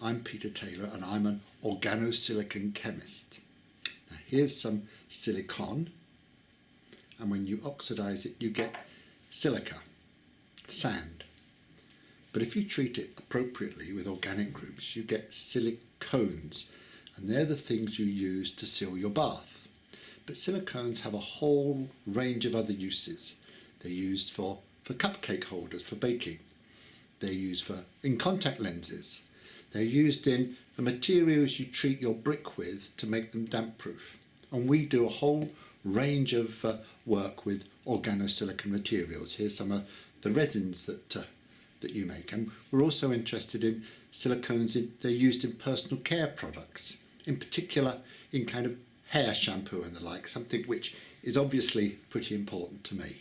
I'm Peter Taylor and I'm an organosilicon chemist. Now here's some silicon and when you oxidize it you get silica, sand. But if you treat it appropriately with organic groups you get silicones and they're the things you use to seal your bath. But silicones have a whole range of other uses. They're used for, for cupcake holders for baking. They're used for in contact lenses. They're used in the materials you treat your brick with to make them damp proof. And we do a whole range of uh, work with organosilicon materials. Here's some of the resins that uh, that you make. And we're also interested in silicones, in, they're used in personal care products, in particular in kind of hair shampoo and the like, something which is obviously pretty important to me.